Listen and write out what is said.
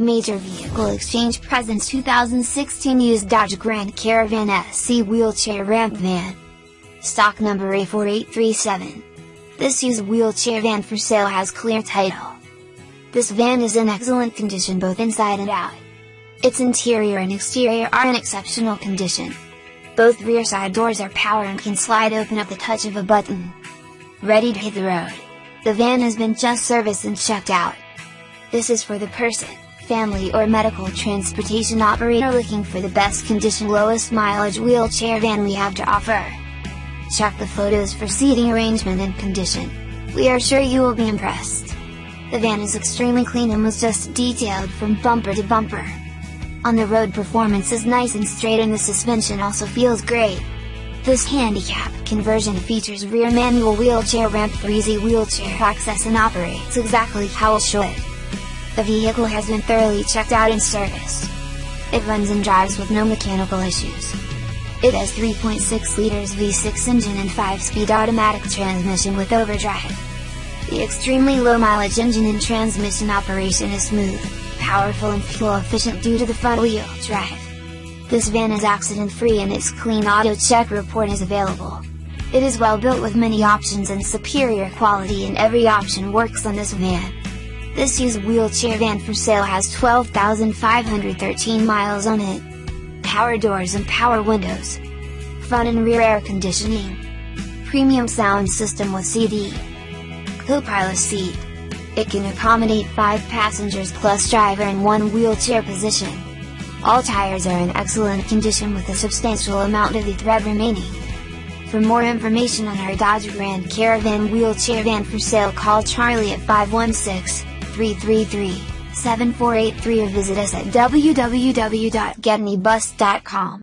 Major Vehicle Exchange presents 2016 used Dodge Grand Caravan SC wheelchair ramp van. Stock number A4837. This used wheelchair van for sale has clear title. This van is in excellent condition both inside and out. Its interior and exterior are in exceptional condition. Both rear side doors are power and can slide open at the touch of a button. Ready to hit the road. The van has been just serviced and checked out. This is for the person family or medical transportation operator looking for the best condition lowest mileage wheelchair van we have to offer. Check the photos for seating arrangement and condition. We are sure you will be impressed. The van is extremely clean and was just detailed from bumper to bumper. On the road performance is nice and straight and the suspension also feels great. This handicap conversion features rear manual wheelchair ramp for easy wheelchair access and operates exactly how it should. The vehicle has been thoroughly checked out and serviced. It runs and drives with no mechanical issues. It has 3.6 liters V6 engine and 5-speed automatic transmission with overdrive. The extremely low mileage engine and transmission operation is smooth, powerful and fuel efficient due to the front wheel drive. This van is accident free and its clean AutoCheck report is available. It is well built with many options and superior quality and every option works on this van. This used wheelchair van for sale has 12,513 miles on it. Power doors and power windows. Front and rear air conditioning. Premium sound system with CD. Co-pilot seat. It can accommodate 5 passengers plus driver in one wheelchair position. All tires are in excellent condition with a substantial amount of the thread remaining. For more information on our Dodge Grand Caravan wheelchair van for sale call Charlie at 516 333-7483 or visit us at www.getanybus.com.